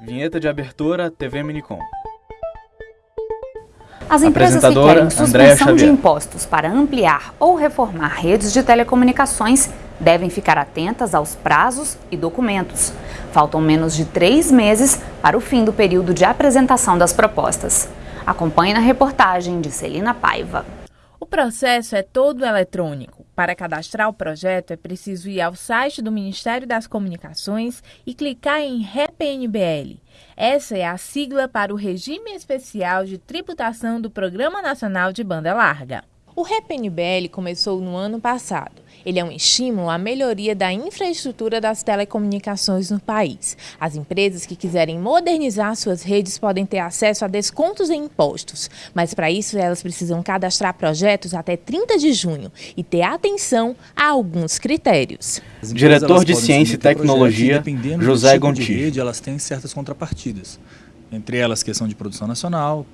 Vinheta de abertura TV Minicom. As empresas que querem suspensão de impostos para ampliar ou reformar redes de telecomunicações devem ficar atentas aos prazos e documentos. Faltam menos de três meses para o fim do período de apresentação das propostas. Acompanhe na reportagem de Celina Paiva. O processo é todo eletrônico. Para cadastrar o projeto, é preciso ir ao site do Ministério das Comunicações e clicar em REPNBL. Essa é a sigla para o Regime Especial de Tributação do Programa Nacional de Banda Larga. O REPNBL começou no ano passado. Ele é um estímulo à melhoria da infraestrutura das telecomunicações no país. As empresas que quiserem modernizar suas redes podem ter acesso a descontos em impostos, mas para isso elas precisam cadastrar projetos até 30 de junho e ter atenção a alguns critérios. Diretor de Ciência e Tecnologia, José tipo Gontijo. de rede, elas têm certas contrapartidas. Entre elas, questão de produção nacional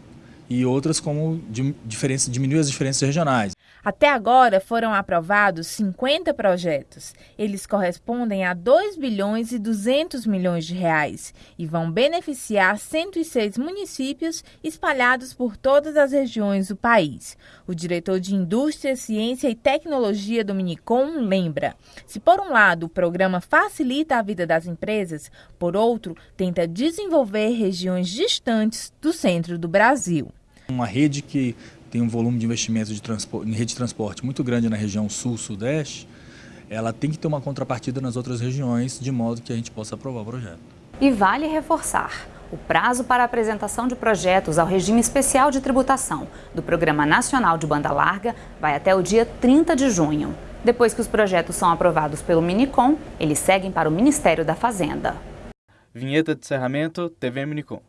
e outras como diferença, diminuir as diferenças regionais. Até agora foram aprovados 50 projetos. Eles correspondem a 2 bilhões e 200 milhões de reais e vão beneficiar 106 municípios espalhados por todas as regiões do país. O diretor de Indústria, Ciência e Tecnologia do Minicom lembra: se por um lado o programa facilita a vida das empresas, por outro, tenta desenvolver regiões distantes do centro do Brasil. Uma rede que tem um volume de investimento de transporte, em rede de transporte muito grande na região sul-sudeste, ela tem que ter uma contrapartida nas outras regiões, de modo que a gente possa aprovar o projeto. E vale reforçar: o prazo para apresentação de projetos ao regime especial de tributação do Programa Nacional de Banda Larga vai até o dia 30 de junho. Depois que os projetos são aprovados pelo Minicom, eles seguem para o Ministério da Fazenda. Vinheta de encerramento TV Minicom.